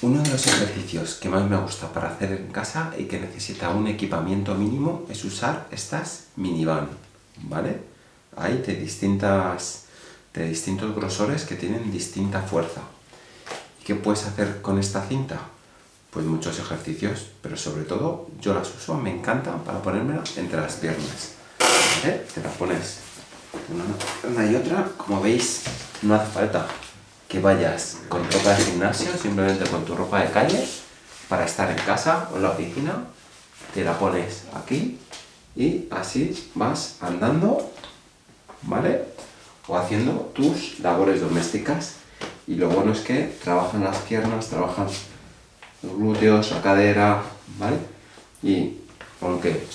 Uno de los ejercicios que más me gusta para hacer en casa y que necesita un equipamiento mínimo es usar estas minivan, ¿vale? Hay de, distintas, de distintos grosores que tienen distinta fuerza. ¿Y qué puedes hacer con esta cinta? Pues muchos ejercicios, pero sobre todo yo las uso, me encantan para ponérmela entre las piernas. ¿Vale? Te la pones una y otra, como veis, no hace falta que vayas con ropa de gimnasio, simplemente con tu ropa de calle, para estar en casa o en la oficina, te la pones aquí y así vas andando, ¿vale? O haciendo tus labores domésticas. Y lo bueno es que trabajan las piernas, trabajan los glúteos, la cadera, ¿vale? Y aunque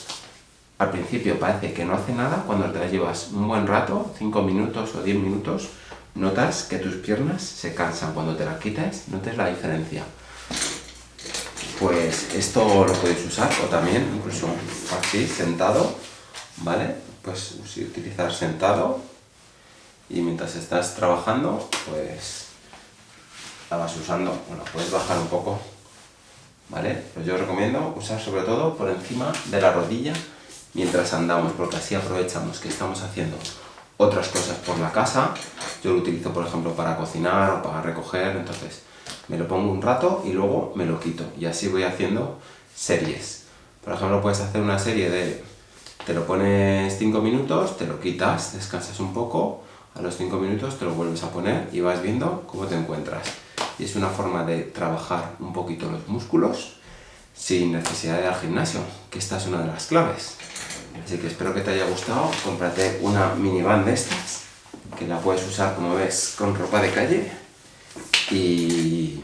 al principio parece que no hace nada, cuando te la llevas un buen rato, 5 minutos o 10 minutos, notas que tus piernas se cansan cuando te las quitas, notes la diferencia. Pues esto lo podéis usar o también incluso así, sentado, ¿vale? Pues utilizar sentado y mientras estás trabajando, pues la vas usando. Bueno, puedes bajar un poco, ¿vale? Pues yo recomiendo usar sobre todo por encima de la rodilla mientras andamos, porque así aprovechamos que estamos haciendo otras cosas por la casa. Yo lo utilizo, por ejemplo, para cocinar o para recoger, entonces me lo pongo un rato y luego me lo quito. Y así voy haciendo series. Por ejemplo, puedes hacer una serie de... Te lo pones 5 minutos, te lo quitas, descansas un poco, a los 5 minutos te lo vuelves a poner y vas viendo cómo te encuentras. Y es una forma de trabajar un poquito los músculos sin necesidad de ir al gimnasio, que esta es una de las claves. Así que espero que te haya gustado, cómprate una minivan de estas, que la puedes usar como ves con ropa de calle. Y